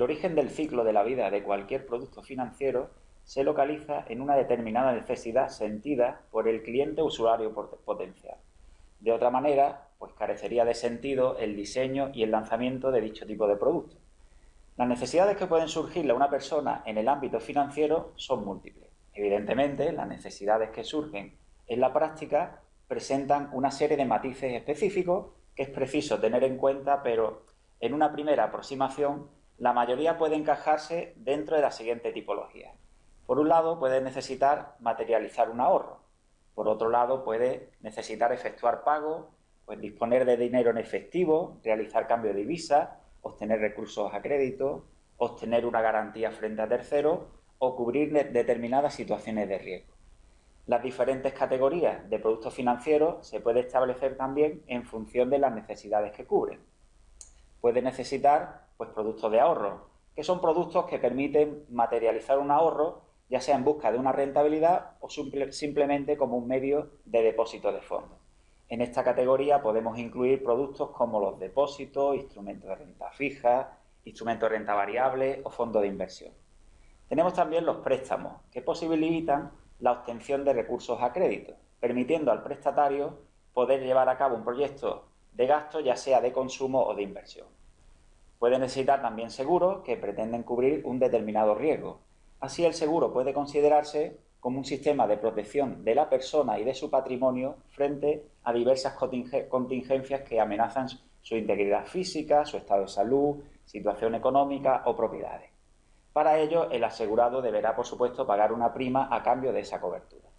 El origen del ciclo de la vida de cualquier producto financiero se localiza en una determinada necesidad sentida por el cliente usuario potencial. De otra manera, pues carecería de sentido el diseño y el lanzamiento de dicho tipo de producto. Las necesidades que pueden surgirle a una persona en el ámbito financiero son múltiples. Evidentemente, las necesidades que surgen en la práctica presentan una serie de matices específicos que es preciso tener en cuenta, pero en una primera aproximación la mayoría puede encajarse dentro de la siguiente tipología. Por un lado, puede necesitar materializar un ahorro. Por otro lado, puede necesitar efectuar pagos, pues disponer de dinero en efectivo, realizar cambio de divisa, obtener recursos a crédito, obtener una garantía frente a terceros o cubrir determinadas situaciones de riesgo. Las diferentes categorías de productos financieros se puede establecer también en función de las necesidades que cubren. Puede necesitar pues, productos de ahorro, que son productos que permiten materializar un ahorro, ya sea en busca de una rentabilidad o simplemente como un medio de depósito de fondos. En esta categoría podemos incluir productos como los depósitos, instrumentos de renta fija, instrumentos de renta variable o fondos de inversión. Tenemos también los préstamos, que posibilitan la obtención de recursos a crédito, permitiendo al prestatario poder llevar a cabo un proyecto de gasto, ya sea de consumo o de inversión. Puede necesitar también seguros que pretenden cubrir un determinado riesgo. Así, el seguro puede considerarse como un sistema de protección de la persona y de su patrimonio frente a diversas contingencias que amenazan su integridad física, su estado de salud, situación económica o propiedades. Para ello, el asegurado deberá, por supuesto, pagar una prima a cambio de esa cobertura.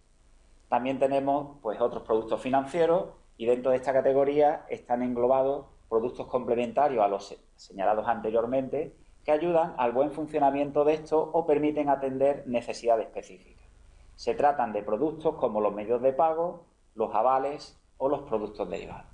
También tenemos pues, otros productos financieros y dentro de esta categoría están englobados productos complementarios a los señalados anteriormente que ayudan al buen funcionamiento de estos o permiten atender necesidades específicas. Se tratan de productos como los medios de pago, los avales o los productos derivados.